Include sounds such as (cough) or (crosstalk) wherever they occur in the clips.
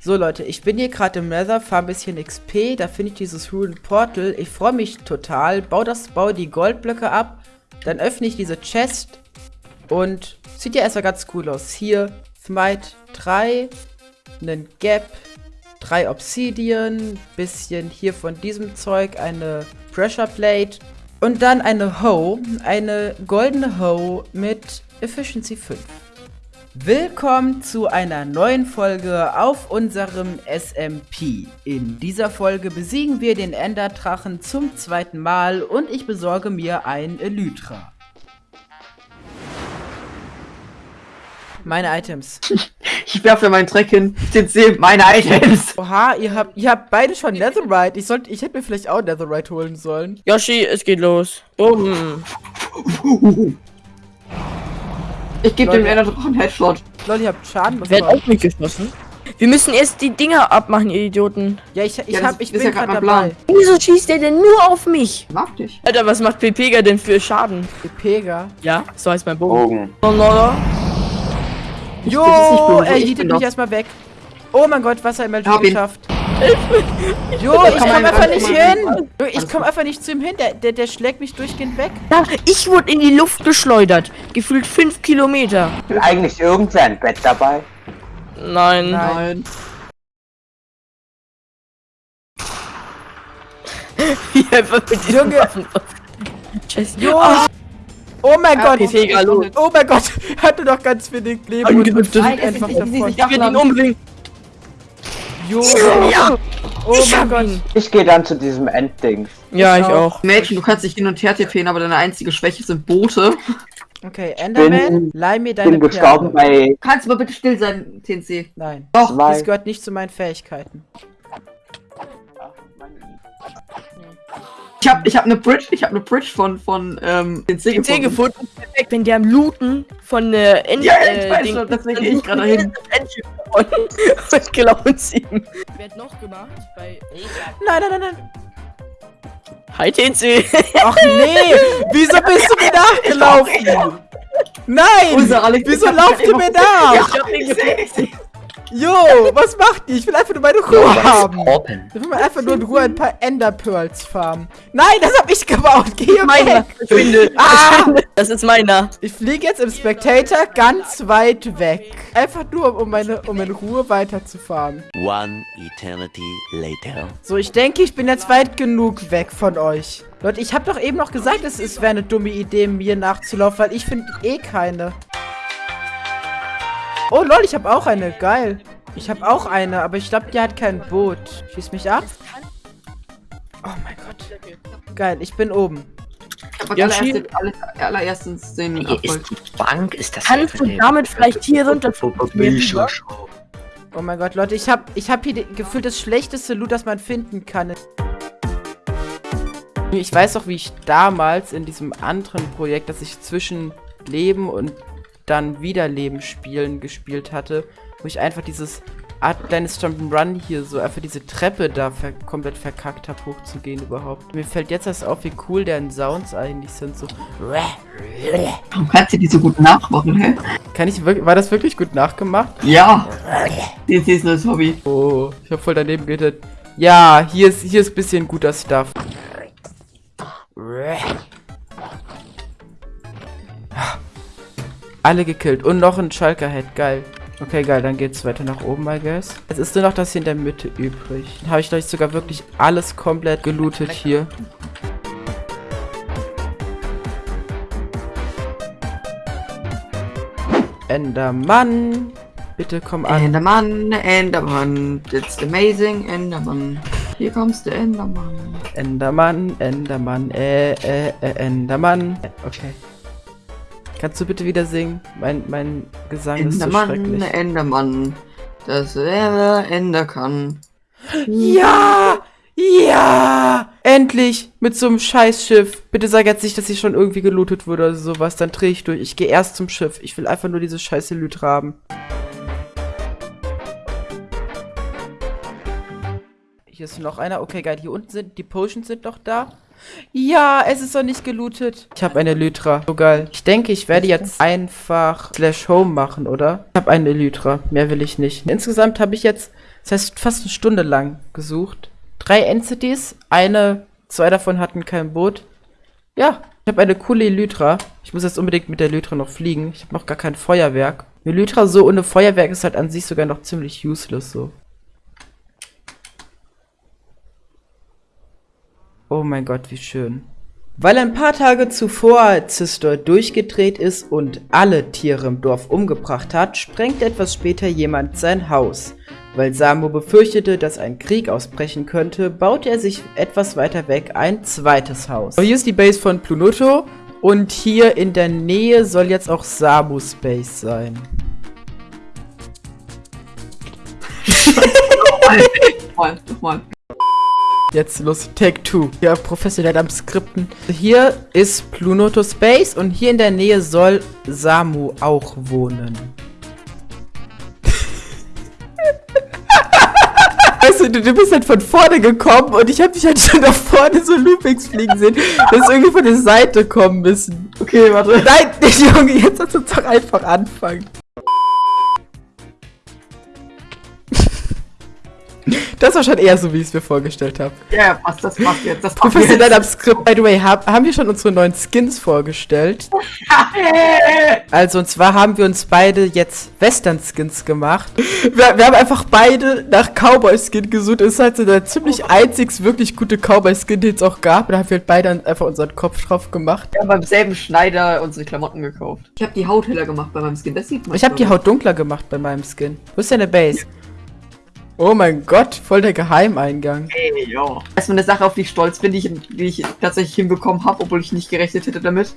So Leute, ich bin hier gerade im Nether, fahre ein bisschen XP, da finde ich dieses Rune Portal. Ich freue mich total, baue das, baue die Goldblöcke ab, dann öffne ich diese Chest und sieht ja erstmal ganz cool aus. Hier, Smite 3, einen Gap, 3 Obsidian, bisschen hier von diesem Zeug, eine Pressure Plate und dann eine Hoe, eine goldene Hoe mit Efficiency 5. Willkommen zu einer neuen Folge auf unserem SMP. In dieser Folge besiegen wir den Enderdrachen zum zweiten Mal und ich besorge mir ein Elytra. Meine Items. (laughs) Ich werfe meinen Dreck hin. Jetzt seht meine Items. (laughs) Oha, ihr habt, ihr habt beide schon Netherite. Ich, sollte, ich hätte mir vielleicht auch Netherite holen sollen. Yoshi, es geht los. Bumm. Ich gebe dem Ender doch einen Headshot. Leute, ihr habt Schaden Wer hat bekommen. auf mich geschossen? Wir müssen erst die Dinger abmachen, ihr Idioten. Ja, ich, ich, Ja, hab, ich bin ja grad gerade dabei. Wieso schießt der denn nur auf mich? Mag dich. Alter, was macht Pepega denn für Schaden? Die Pega. Ja, so heißt mein Bogen. Bogen. Ich- Jo, er ich jietet bin mich erstmal weg. Oh mein Gott, was hat er Hab ihn. Jo, ich Komm einfach nicht hin. Jo, Ich komm einfach nicht zu ihm hin. Der, der, der schlägt mich durchgehend weg. Ja, ich wurde in die Luft geschleudert. Gefühlt 5 Kilometer. Ist eigentlich irgendwer ein Bett dabei? Nein. Nein. (laughs) Wie einfach mit diesen Junge. Waffen. (laughs) Jo. Ah, Oh mein Ja, Gott. Los. Oh mein Gott. (laughs) Hatte noch ganz wenig Leben und, einfach Ich will ihn umbringen. Jo. Ja. Oh ich mein Gott. ihn. Ich gehe dann zu diesem Enddings. Ja, Ich ich auch. auch. Mädchen, du kannst dich hin und her tippen, aber deine einzige Schwäche sind Boote. Okay, Enderman, Bin- leih mir deine bin Perle. bei Kannst du mal bitte still sein, TNC? Nein. Doch. zwei. Das gehört nicht zu meinen Fähigkeiten. Ich hab, ich hab eine Bridge, ich hab eine Bridge von, von, ähm, TNC C gefunden. gefunden. Perfekt. Wenn der am Looten von äh, End Ja, ich äh, weiß schon, deswegen dann geh ich gerade hin. davon Und klauen (laughs) sie ihm. Wer hat noch gemacht? Bei Nein, nein, nein, nein. Hi TNC. Ach nee. (laughs) Wieso bist du mir nachgelaufen? Nein. Unser Alex- Wieso lauft ihr mir (laughs) nach? Ich hab ihn gefunden. Jo, was macht ihr? Ich will einfach nur meine Ruhe haben. Open. Ich will mal einfach nur in Ruhe ein paar Ender Pearls farmen. Nein, das hab ich gebaut. Geh hier Meiner. weg. Verschwinde. Ah! Das ist meiner. Ich fliege jetzt im Spectator ganz weit weg. Einfach nur, um meine, um in Ruhe weiter zu farmen. One eternity later. So, ich denke, ich bin jetzt weit genug weg von euch. Leute, ich habe doch eben noch gesagt, es ist- wäre eine dumme Idee, mir nachzulaufen, weil ich finde eh keine. Oh lol, ich habe auch eine. Geil. Ich habe auch eine, aber ich glaube, die hat kein Boot. Schieß mich ab. Oh mein Gott. Geil, ich bin oben. Ich Ja, allererst, aller, allererstens den Hier Erfolg. ist die Bank, ist das Kannst du damit vielleicht hier runter Oh mein Gott, Leute, ich habe ich hab hier gefühlt das schlechteste Loot, das man finden kann. Ich weiß auch, wie ich damals in diesem anderen Projekt, das ich zwischen Leben und dann Wiederleben spielen gespielt hatte, wo ich einfach dieses Art kleines Jump'n'Run hier so einfach diese Treppe da ver komplett verkackt habe, hochzugehen überhaupt. Mir fällt jetzt erst auf, wie cool deren Sounds eigentlich sind. So. Warum kannst du die so gut nachmachen, hä? Kann ich wirklich. War das wirklich gut nachgemacht? Ja. TNC ist neues Hobby. Oh, ich habe voll daneben geredet. Ja, hier ist hier ist bisschen guter Stuff. Alle gekillt und noch ein Schalker Head, geil. Okay, geil, dann geht's weiter nach oben, I guess. Jetzt ist nur noch das hier in der Mitte übrig. Dann habe ich gleich sogar wirklich alles komplett gelootet hier. Endermann, bitte komm an. Endermann, Endermann, it's amazing, Endermann. Hier kommst du, Endermann. Endermann, Endermann, äh, äh, äh, Endermann. Okay. Kannst du bitte wieder singen? Mein, mein Gesang ist so Endermann, schrecklich. Endermann, das er Ender kann. Ja! Ja! Endlich! Mit so einem Scheißschiff. Bitte sag jetzt nicht, dass sie schon irgendwie gelootet wurde oder sowas. Dann dreh ich durch. Ich gehe erst zum Schiff. Ich will einfach nur diese scheiße Lytra haben. Hier ist noch einer. Okay, geil. Hier unten sind die Potions sind noch da. Ja, es ist noch nicht gelootet. Ich habe eine Elytra. So geil. Ich denke, ich werde jetzt einfach Slash Home machen, oder? Ich habe eine Elytra. Mehr will ich nicht. Insgesamt habe ich jetzt Das heißt, fast eine Stunde lang gesucht. Drei Entities, eine, zwei davon hatten kein Boot. Ja, ich habe eine coole Elytra. Ich muss jetzt unbedingt mit der Elytra noch fliegen. Ich habe noch gar kein Feuerwerk. Elytra so ohne Feuerwerk ist halt an sich sogar noch ziemlich useless so. Oh mein Gott, wie schön. Weil ein paar Tage zuvor Zistor durchgedreht ist und alle Tiere im Dorf umgebracht hat, sprengt etwas später jemand sein Haus. Weil Samu befürchtete, dass ein Krieg ausbrechen könnte, baute er sich etwas weiter weg ein zweites Haus. So, hier ist die Base von Plunoto und hier in der Nähe soll jetzt auch Samus Base sein. Nochmal, nochmal. Jetzt los, Take Two. Ja, professionell am Skripten. Hier ist Plunoto Space und hier in der Nähe soll Samu auch wohnen. (laughs) Weißt du, du, du bist halt von vorne gekommen und ich habe dich halt schon nach vorne so Loopings fliegen sehen. Du hast irgendwie von der Seite kommen müssen. Okay, warte. Nein, (laughs) Junge, jetzt hast du doch einfach anfangen. Das war schon eher so, wie ich es mir vorgestellt habe. Ja, passt, das passt jetzt. Das. Professionell am Skript. By the way, hab, haben wir schon unsere neuen Skins vorgestellt? (laughs) Also, und zwar haben wir uns beide jetzt Western-Skins gemacht. Wir, wir haben einfach beide nach Cowboy-Skin gesucht. Das ist halt so der ziemlich einzig wirklich gute Cowboy-Skin, den es auch gab. Da haben wir halt beide einfach unseren Kopf drauf gemacht. Wir haben beim selben Schneider unsere Klamotten gekauft. Ich habe die Haut heller gemacht bei meinem Skin. Das sieht man. Ich habe die Haut dunkler gemacht bei meinem Skin. Wo ist deine Base? Oh mein Gott, voll der Geheimeingang. Hey, ja. Erstmal eine Sache, auf die ich stolz bin, die ich, die ich tatsächlich hinbekommen habe, obwohl ich nicht gerechnet hätte damit.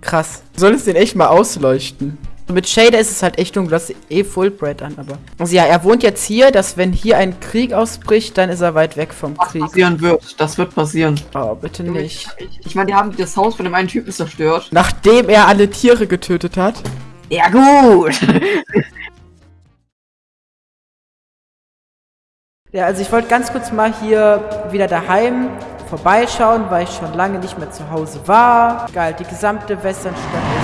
Krass. Du solltest den echt mal ausleuchten. Mit Shader ist es halt echt dunkel. Du hast eh Fullbright an, aber. Also ja, er wohnt jetzt hier, dass wenn hier ein Krieg ausbricht, dann ist er weit weg vom Was Krieg. passieren wird. Das wird passieren. Oh, bitte nicht. Ich, ich meine, die haben das Haus von dem einen Typen zerstört. Nachdem er alle Tiere getötet hat. Ja, gut. Ja, also ich wollte ganz kurz mal hier wieder daheim vorbeischauen, weil ich schon lange nicht mehr zu Hause war. Geil, die gesamte Westernstadt